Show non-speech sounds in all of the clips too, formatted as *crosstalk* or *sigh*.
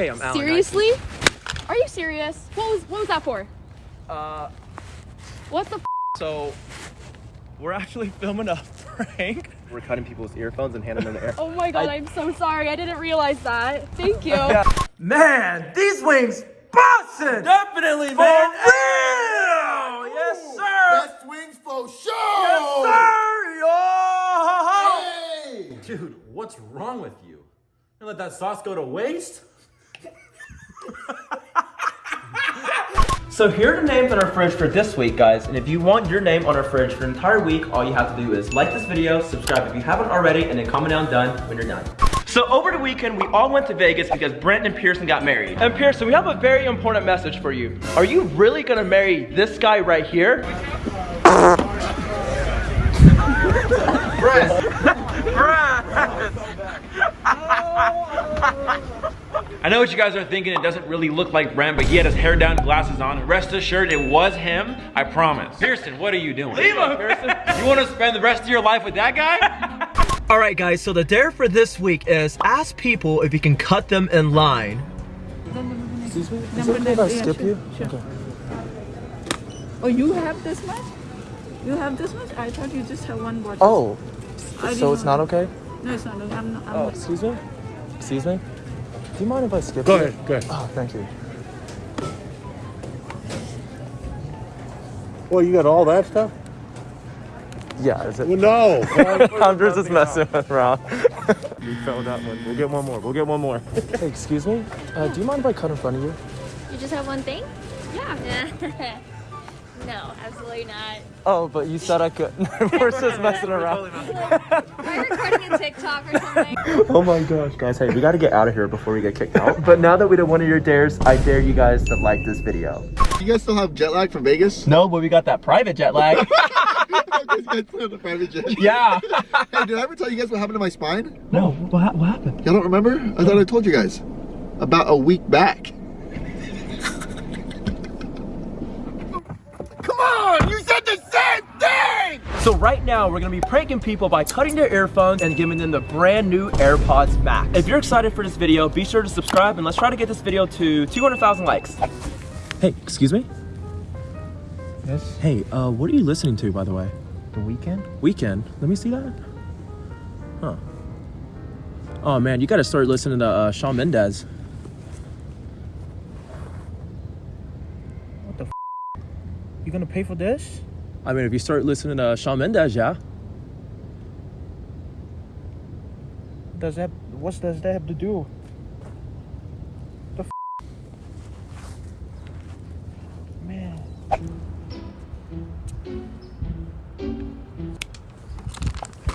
Hey, I'm Alan. Seriously? Are you serious? What was what was that for? Uh, What the? F- so we're actually filming a prank. We're cutting people's earphones and handing them to air. oh my god, I- I, am so sorry. I didn't realize that. Thank you. Man, these wings bussin'! Definitely, For real! Yes, sir! Best wings for sure. Sir, yo! Hey. Dude, what's wrong with you? You let that sauce go to waste? *laughs* So here are the names on our fridge for this week, guys. And if you want your name on our fridge for an entire week, all you have to do is like this video, subscribe if you haven't already, and then comment down done when you're done. So over the weekend, we all went to Vegas because Brent and Pearson got married. And Pearson, we have a very important message for you. Are you really gonna marry this guy right here? Know what you guys are thinking. It doesn't really look like Brent, but he had his hair down, glasses on. Rest assured, it was him. I promise. Pearson, what are you doing? Leave him, Pearson. You want to spend the rest of your life with that guy? *laughs* All right, guys. So the dare for this week is ask people if you can cut them in line. Excuse me? Is it okay if I skip you? Okay. Oh, you have this much? You have this much? I thought you just have one bottle. Oh, I so it's know. not okay? No, it's not. okay. I'm not. I'm Oh, not. excuse me? Excuse me? Do you mind if I skip Go you? ahead, go ahead. Oh, thank you. Well, you got all that stuff? Yeah, is it? Well, no. *laughs* I'm just messing around. *laughs* we fell that one. We'll get one more. We'll get one more. hey, excuse me? Uh, do you mind if I cut in front of you? You just have one thing? Yeah. *laughs* no, absolutely not. Oh, but you said I could. *laughs* We're *laughs* just messing around. Am I recording a TikTok or something? *laughs* Oh my gosh. Guys, hey, we gotta get out of here before we get kicked out. But now that we did one of your dares, I dare you guys to like this video. you guys still have jet lag from Vegas? No, but we got that private jet lag. you guys still have the private jet. yeah. Hey, did I ever tell you guys what happened to my spine? No, what, hap- what happened? Y'all don't remember? I thought I told you guys. About a week back. Come on! You said the same thing! So right now, we're gonna be pranking people by cutting their earphones and giving them the brand new AirPods Max. If you're excited for this video, be sure to subscribe and let's try to get this video to 200,000 likes. Hey, excuse me? Yes? Hey, uh, what are you listening to, by the way? The Weeknd? Weeknd. Let me see that. Huh. Oh man, you gotta start listening to uh, Shawn Mendes. What the f? You gonna pay for this? I mean, if you start listening to Shawn Mendes, yeah. Does that, what does that have to do? The f? Man.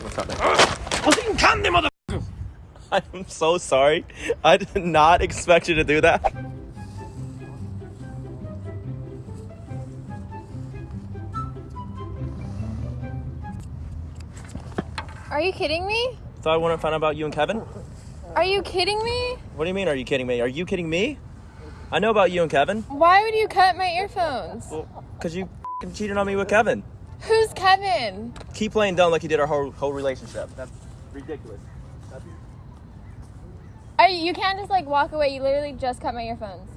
What's up, man? *laughs* I'm so sorry. I did not expect you to do that. Are you kidding me? So I want to find out about you and Kevin. Are you kidding me? What do you mean? Are you kidding me? Are you kidding me? I know about you and Kevin. Why would you cut my earphones? Well, cause you cheated on me with Kevin. Who's Kevin? Keep playing dumb like you did our whole whole relationship. That's ridiculous. Are you, you can't just like walk away. You literally just cut my earphones.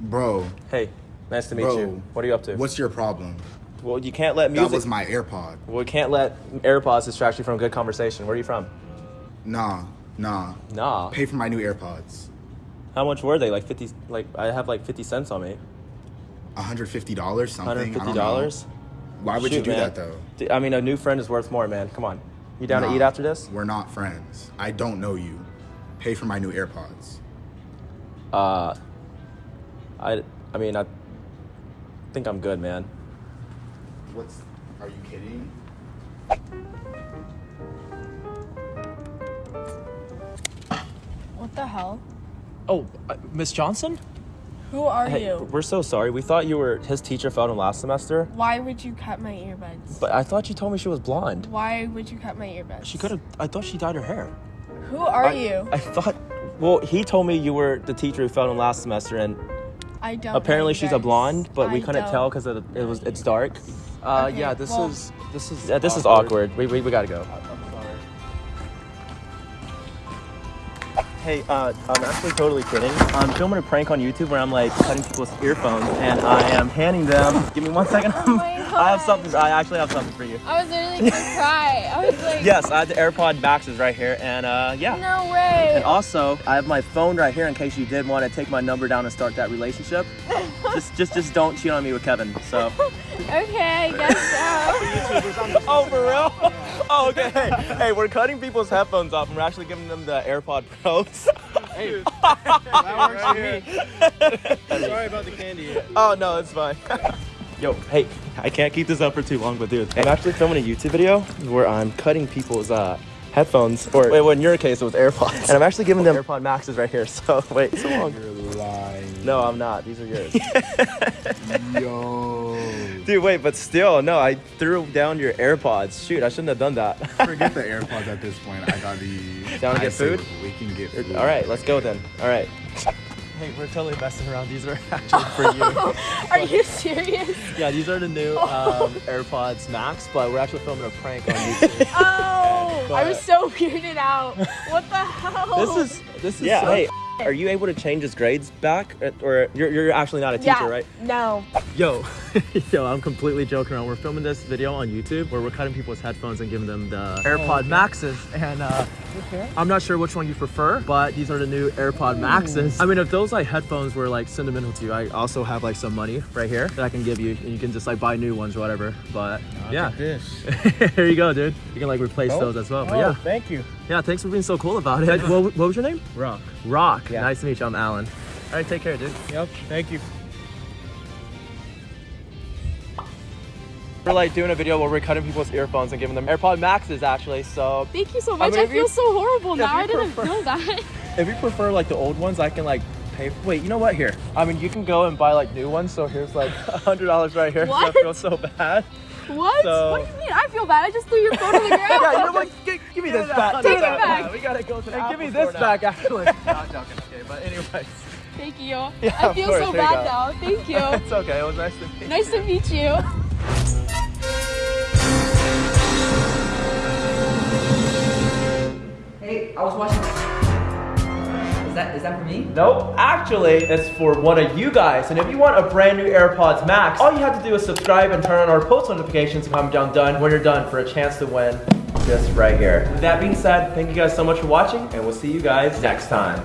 Bro, Hey, nice to meet Bro, you. What are you up to? what's your problem? well, you can't let me That music. was my AirPod. well, we can't let AirPods distract you from a good conversation. Where are you from? Nah, nah. Nah. Pay for my new AirPods. How much were they? Like fifty? Like I have like fifty cents on me. $150 something. Hundred fifty don't know. dollars. Why would you do man. that though? I mean, a new friend is worth more, man. Come on. You down to eat after this? We're not friends. I don't know you. Pay for my new AirPods. Uh, I, I mean, I think I'm good, man. What's are you kidding? What the hell? Oh, uh, Miss Johnson? Who are Hey, you? we're so sorry. We thought you were his teacher failed him last semester, Why would you cut my earbuds? but I thought you told me she was blonde. Why would you cut my earbuds? She could have. I thought she dyed her hair. Who are I, you? I thought. Well, he told me you were the teacher who failed him last semester, and I don't. apparently you she's a blonde, but we couldn't don't tell because it was it's dark. Uh, Okay, yeah, this well- is this is Yeah, this is awkward. We, we, we gotta go. Hey, uh, I'm actually totally kidding. I'm filming a prank on YouTube where I'm like cutting people's earphones and I am handing them. Give me one second. Oh *laughs* I have something. I actually have something for you. I was literally gonna cry. I was *laughs* like, Yes, I have the AirPod Maxes right here, and uh, yeah. no way. And also, I have my phone right here in case you did want to take my number down and start that relationship. *laughs* just, just, just don't cheat on me with Kevin. So. Okay, I guess so. oh, for real? Oh, okay. Hey, hey, we're cutting people's headphones off, and we're actually giving them the AirPod Pros. Hey, that works for me. Sorry about the candy. oh no, it's fine. Yo, hey, I can't keep this up for too long, but dude, I'm actually filming a YouTube video where I'm cutting people's uh, headphones, or wait, well, in your case, it was AirPods, and I'm actually giving them AirPod Maxes right here. So *laughs* wait, so long. You're lying. No, I'm not. These are yours. *laughs* Yo. Dude, wait, but still, no, I threw down your AirPods. Shoot, I shouldn't have done that. Forget the AirPods at this point. I got the. Down to I get food? We can get food. All right, let's go then. All right. Hey, we're totally messing around. These are *laughs* actually for *laughs* you. Are you serious? yeah, these are the new um, AirPods Max, but we're actually filming a prank on YouTube. *laughs* Oh, I was so weirded out. What the hell? this is this is yeah. hey, are you able to change his grades back, or you're, you're actually not a teacher, yeah. right? No. Yo, *laughs* yo, I'm completely joking around. We're filming this video on YouTube where we're cutting people's headphones and giving them the AirPod Maxes, and uh, I'm not sure which one you prefer, but these are the new AirPod Maxes. I mean, if those like headphones were like sentimental to you, I also have like some money right here that I can give you, and you can just like buy new ones or whatever. But yeah, This. *laughs* here you go, dude. You can like replace those as well. But yeah, thank you. yeah, thanks for being so cool about it. *laughs* what, what was your name? Rock. Rock. Yeah. Nice to meet you. I'm Alan. All right, take care, dude. Yep, thank you. We're like doing a video where we're cutting people's earphones and giving them AirPod Maxes actually. So Thank you so I much. mean, I, if you- feel so horrible if now. I didn't prefer- know that. *laughs* if you prefer like the old ones, I can like pay. Wait, you know what? Here, I mean, you can go and buy like new ones. So here's like *laughs* a hundred dollars right here. What? I feel so bad. What? So- What do you mean? I feel bad. I just threw your phone on the *laughs* ground. Yeah, you know what? Give, give me this back. Take it back. We gotta go to the Hey, give me Apple this store now. back, actually. Not joking. Okay, but anyways, Thank you. Yeah, I of feel course, so there bad now. Thank you. it's okay. It was nice to meet you. nice to meet you. Hey, I was watching. Is that is that for me? Nope, actually, it's for one of you guys. And if you want a brand new AirPods Max, all you have to do is subscribe and turn on our post notifications and comment down done when you're done for a chance to win this right here. With that being said, thank you guys so much for watching, and we'll see you guys next time.